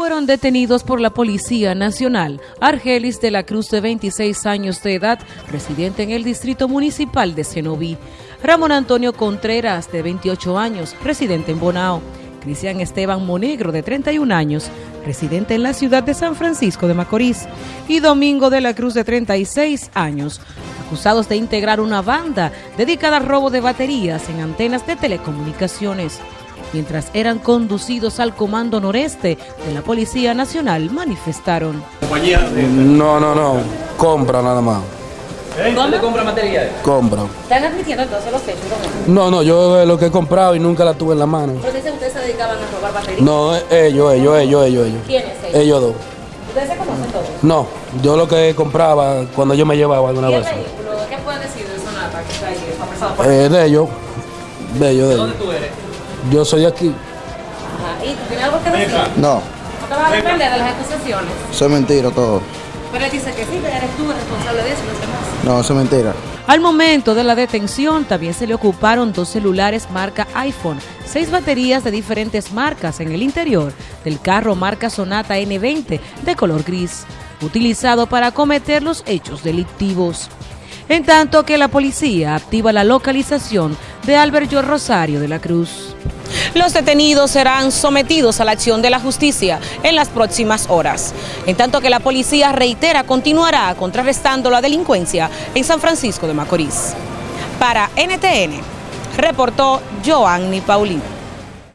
fueron detenidos por la Policía Nacional. Argelis de la Cruz de 26 años de edad, residente en el Distrito Municipal de Cenoví, Ramón Antonio Contreras de 28 años, residente en Bonao, Cristian Esteban Monegro de 31 años, residente en la ciudad de San Francisco de Macorís, y Domingo de la Cruz de 36 años, acusados de integrar una banda dedicada al robo de baterías en antenas de telecomunicaciones mientras eran conducidos al Comando Noreste de la Policía Nacional, manifestaron. No, no, no, compra nada más. ¿Dónde compra materiales? Compra. ¿Están admitiendo entonces los hechos? No, no, yo lo que he comprado y nunca la tuve en la mano. Pero dicen ustedes se dedicaban a robar baterías. No, ellos, ellos, ellos, ellos, ellos. ¿Quiénes ellos? Ellos dos. ¿Ustedes se conocen todos? No, yo lo que compraba cuando yo me llevaba alguna ¿Y el vez. Pueden decir de Sonata que está ahí por Eh, de ellos, de ellos, de ellos. ¿Dónde tú eres? Yo soy aquí. Ajá. ¿Y tú tienes algo que decir? No, ¿No te vas a defender de las acusaciones? eso es mentira todo. Pero él dice que sí, que eres tú el responsable de eso, no sé más. No, eso es mentira. Al momento de la detención también se le ocuparon dos celulares marca iPhone, seis baterías de diferentes marcas en el interior del carro marca Sonata N20 de color gris, utilizado para cometer los hechos delictivos. En tanto que la policía activa la localización de Albert George Rosario de la Cruz. Los detenidos serán sometidos a la acción de la justicia en las próximas horas. En tanto que la policía reitera continuará contrarrestando la delincuencia en San Francisco de Macorís. Para NTN, reportó Joanny Paulino.